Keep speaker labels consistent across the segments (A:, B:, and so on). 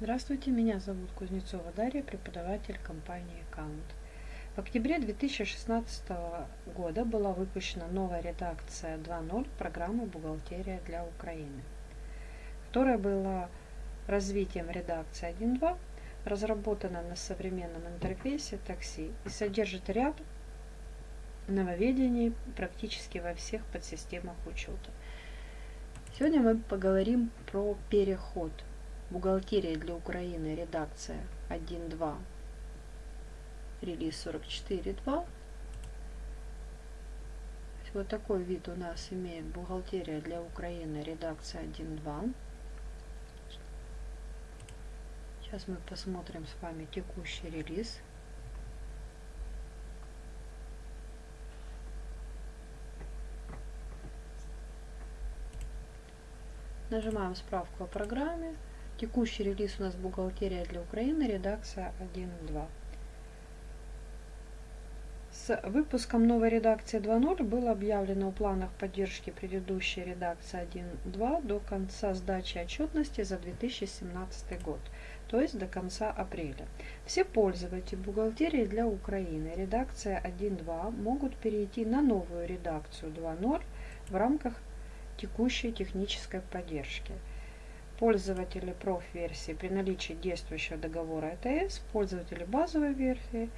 A: Здравствуйте, меня зовут Кузнецова Дарья, преподаватель компании Account. В октябре 2016 года была выпущена новая редакция 2.0 программы «Бухгалтерия для Украины», которая была развитием редакции 1.2, разработана на современном интерфейсе такси и содержит ряд нововведений практически во всех подсистемах учета. Сегодня мы поговорим про переход – Бухгалтерия для Украины, редакция 1.2, релиз 44.2. Вот такой вид у нас имеет бухгалтерия для Украины, редакция 1.2. Сейчас мы посмотрим с вами текущий релиз. Нажимаем справку о программе. Текущий релиз у нас бухгалтерия для Украины, редакция 1.2. С выпуском новой редакции 2.0 было объявлено в планах поддержки предыдущей редакции 1.2 до конца сдачи отчетности за 2017 год, то есть до конца апреля. Все пользователи бухгалтерии для Украины, редакция 1.2, могут перейти на новую редакцию 2.0 в рамках текущей технической поддержки – пользователи проф-версии при наличии действующего договора ЭТС, пользователи базовой версии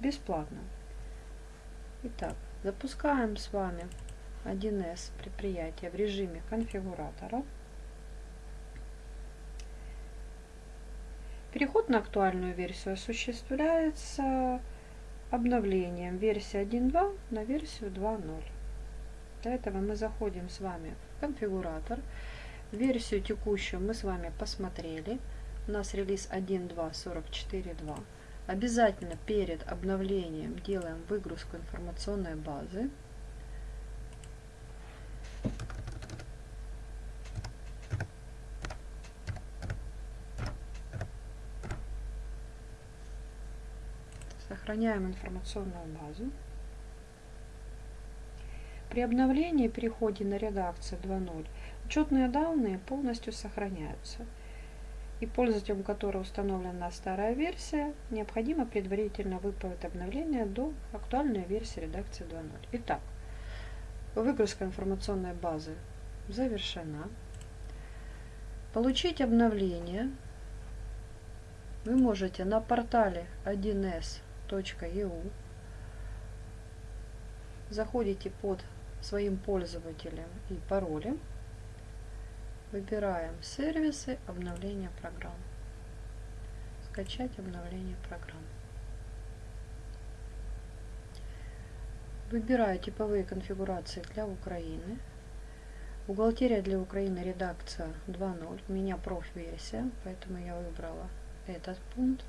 A: бесплатно. Итак, запускаем с вами 1С предприятие в режиме конфигуратора. Переход на актуальную версию осуществляется обновлением версии 1.2 на версию 2.0. Для этого мы заходим с вами в конфигуратор. Версию текущую мы с вами посмотрели. У нас релиз 1.2.44.2. Обязательно перед обновлением делаем выгрузку информационной базы. Сохраняем информационную базу. При обновлении переходе на редакцию 2.0 Учетные данные полностью сохраняются. И пользователям, у которого установлена старая версия, необходимо предварительно выполнить обновление до актуальной версии редакции 2.0. Итак, выгрузка информационной базы завершена. Получить обновление вы можете на портале 1s.eu. Заходите под своим пользователем и паролем Выбираем сервисы обновления программ. Скачать обновление программ. Выбираю типовые конфигурации для Украины. Бухгалтерия для Украины редакция 2.0. У меня проф-версия, поэтому я выбрала этот пункт.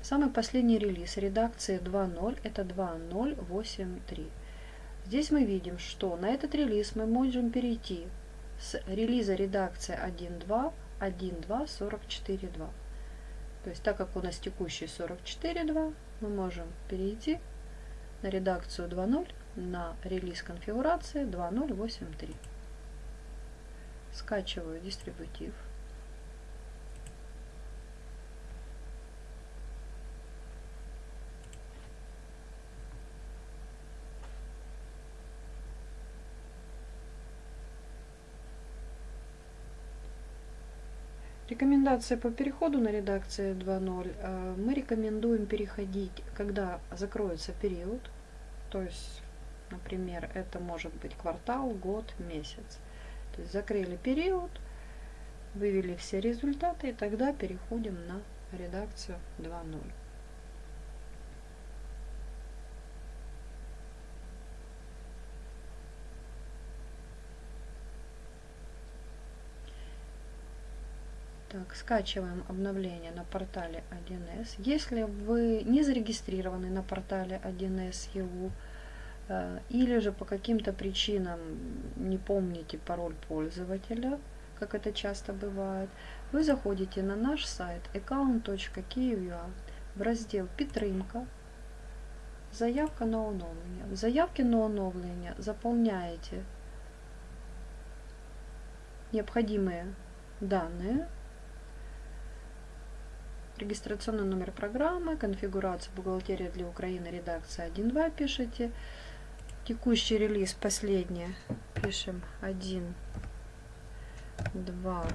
A: Самый последний релиз редакции 2.0 это 2.083. Здесь мы видим, что на этот релиз мы можем перейти с релиза редакции 1.2, 1.2, То есть так как у нас текущий 44.2, мы можем перейти на редакцию 2.0 на релиз конфигурации 2.083. Скачиваю дистрибутив. Рекомендация по переходу на редакции 2.0. Э, мы рекомендуем переходить, когда закроется период. То есть, например, это может быть квартал, год, месяц. То есть закрыли период, вывели все результаты и тогда переходим на редакцию 2.0. Скачиваем обновление на портале 1С. Если вы не зарегистрированы на портале 1С EU, э, или же по каким-то причинам не помните пароль пользователя, как это часто бывает, вы заходите на наш сайт account.kiev.ua в раздел «Підтримка», «Заявка на оновлення». В заявке на оновлення заполняете необходимые данные, регистрационный номер программы, конфигурация бухгалтерия для Украины, редакция 1.2 пишите, текущий релиз последний пишем 1, 2,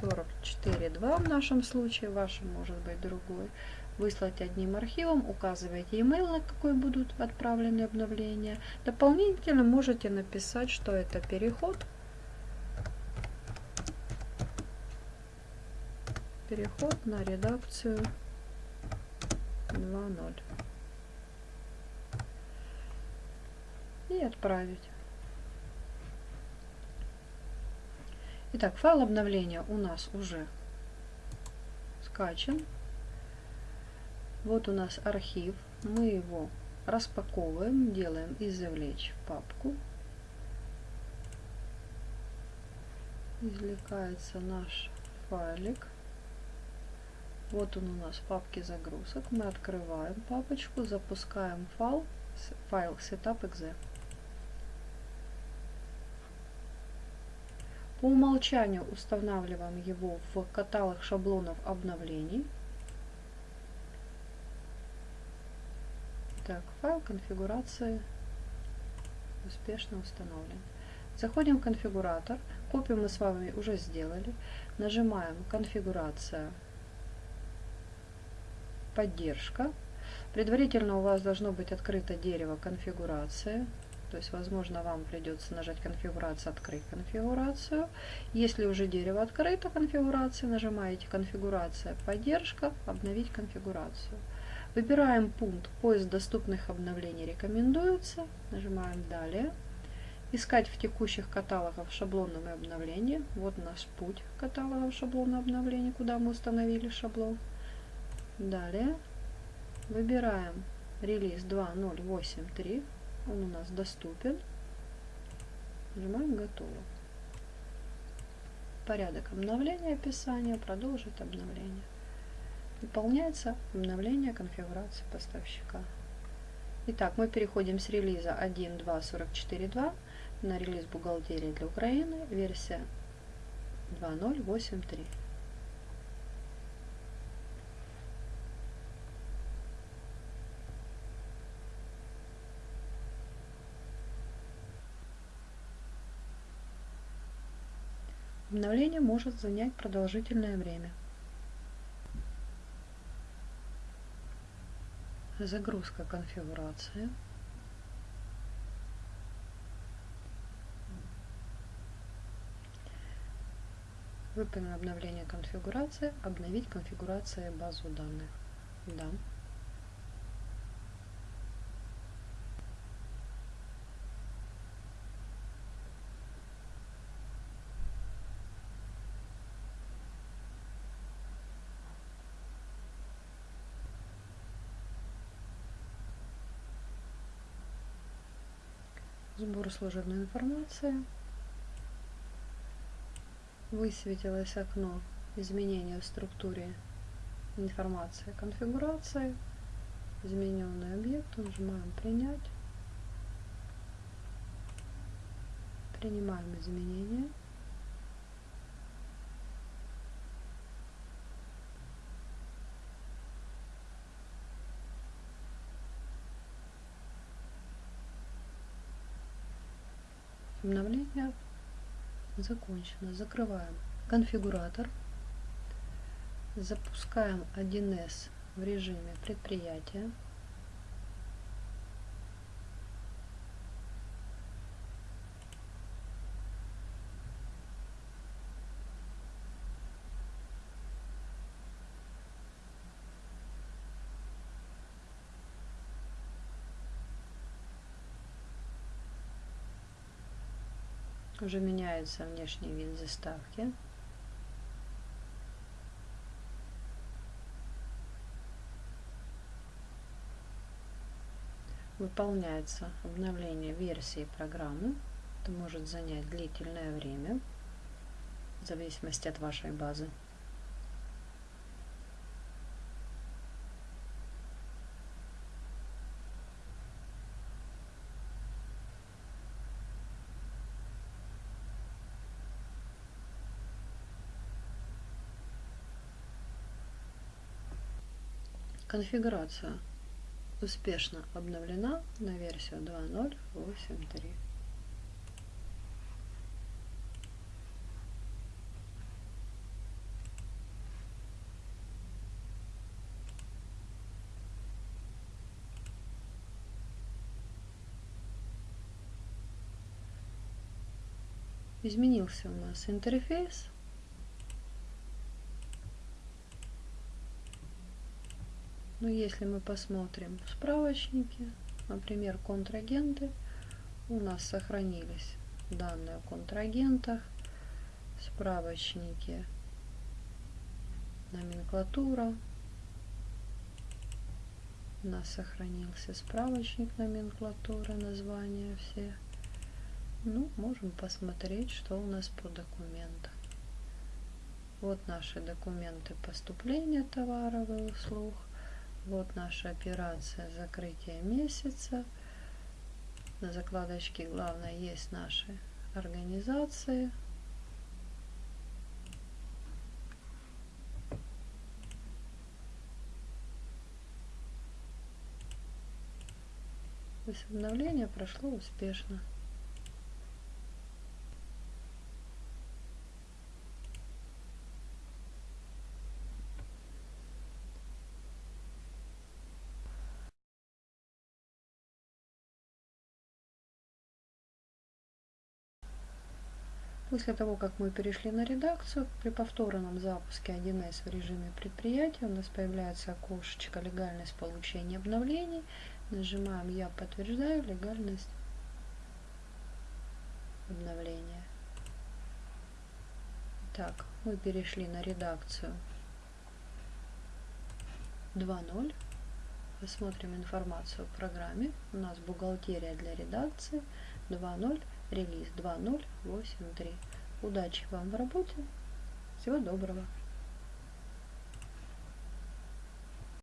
A: 44, 2 в нашем случае, вашем может быть другой. Выслать одним архивом, указывайте email, на какой будут отправлены обновления. Дополнительно можете написать, что это переход переход на редакцию 2.0 и отправить. Итак, файл обновления у нас уже скачан. Вот у нас архив. Мы его распаковываем, делаем извлечь папку. Извлекается наш файлик. Вот он у нас в папке загрузок. Мы открываем папочку, запускаем файл, файл setup.exe. По умолчанию устанавливаем его в каталог шаблонов обновлений. Так, файл конфигурации успешно установлен. Заходим в конфигуратор. Копию мы с вами уже сделали. Нажимаем конфигурация поддержка. Предварительно у вас должно быть открыто дерево конфигурации. То есть, возможно, вам придется нажать конфигурация, открыть конфигурацию. Если уже дерево открыто, конфигурация, нажимаете конфигурация, поддержка, обновить конфигурацию. Выбираем пункт поиск доступных обновлений рекомендуется. Нажимаем далее. Искать в текущих каталогах шаблонном обновления. Вот наш путь каталогов шаблона обновления, куда мы установили шаблон. Далее выбираем релиз 2.083. Он у нас доступен. Нажимаем «Готово». Порядок обновления описания, продолжить обновление. Выполняется обновление конфигурации поставщика. Итак, мы переходим с релиза 1.2.44.2 на релиз бухгалтерии для Украины, версия 2.083. Обновление может занять продолжительное время. Загрузка конфигурации. Выполнено обновление конфигурации. Обновить конфигурацию базу данных. Да. Сбор служебной информации. Высветилось окно изменения в структуре информации конфигурации. Измененный объект. Нажимаем принять. Принимаем изменения. Обновление закончено. Закрываем конфигуратор. Запускаем 1С в режиме предприятия. Уже меняется внешний вид заставки. Выполняется обновление версии программы. Это может занять длительное время, в зависимости от вашей базы. Конфигурация успешно обновлена на версию 2.0.8.3. Изменился у нас интерфейс. Но если мы посмотрим справочники, например, контрагенты, у нас сохранились данные о контрагентах, справочники, номенклатура. У нас сохранился справочник номенклатуры, названия все. Ну, можем посмотреть, что у нас по документам. Вот наши документы поступления товаров и услуг. Вот наша операция закрытия месяца. На закладочке главное есть наши организации. Обновление прошло успешно. После того, как мы перешли на редакцию, при повторном запуске 1С в режиме предприятия у нас появляется окошечко «Легальность получения обновлений». Нажимаем «Я подтверждаю легальность обновления». Так, мы перешли на редакцию 2.0. Посмотрим информацию в программе. У нас бухгалтерия для редакции 2.0 релиз 2083. Удачи вам в работе. Всего доброго.